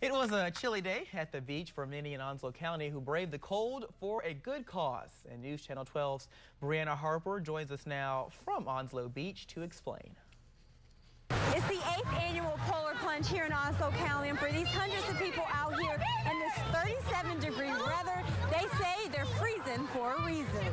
It was a chilly day at the beach for many in Onslow County who braved the cold for a good cause. And News Channel 12's Brianna Harper joins us now from Onslow Beach to explain. It's the eighth annual Polar Plunge here in Onslow County, and for these hundreds of people out here in this 37 degree weather, they say they're freezing for a reason.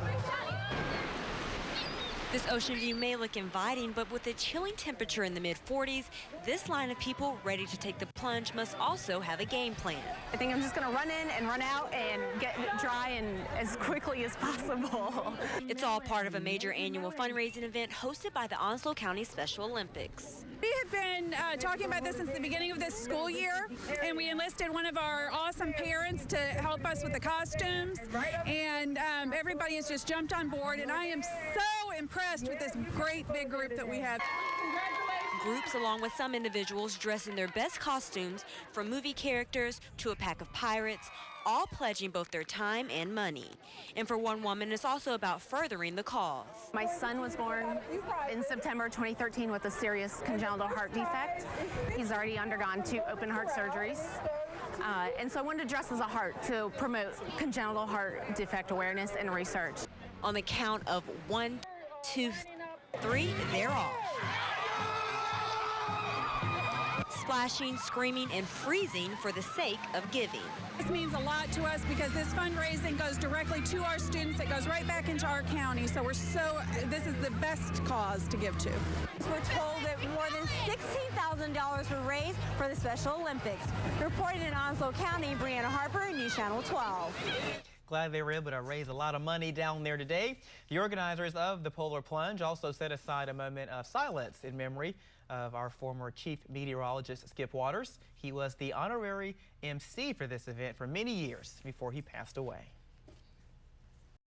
This ocean view may look inviting, but with a chilling temperature in the mid 40s, this line of people ready to take the plunge must also have a game plan. I think I'm just going to run in and run out and get dry and as quickly as possible. It's all part of a major annual fundraising event hosted by the Onslow County Special Olympics. We have been uh, talking about this since the beginning of this school year, and we enlisted one of our awesome parents to help us with the costumes, and um, everybody has just jumped on board, and I am so impressed with this great big group that we have. Groups, along with some individuals, dress in their best costumes, from movie characters to a pack of pirates, all pledging both their time and money. And for one woman, it's also about furthering the cause. My son was born in September 2013 with a serious congenital heart defect. He's already undergone two open heart surgeries. Uh, and so I wanted to dress as a heart to promote congenital heart defect awareness and research. On the count of one, two, three, they're off. Splashing, screaming, and freezing for the sake of giving. This means a lot to us because this fundraising goes directly to our students. It goes right back into our county. So we're so, this is the best cause to give to. We're told that more than $16,000 were raised for the Special Olympics. Reported in Onslow County, Brianna Harper, News Channel 12. Glad they were able to raise a lot of money down there today. The organizers of the Polar Plunge also set aside a moment of silence in memory of our former chief meteorologist, Skip Waters. He was the honorary MC for this event for many years before he passed away.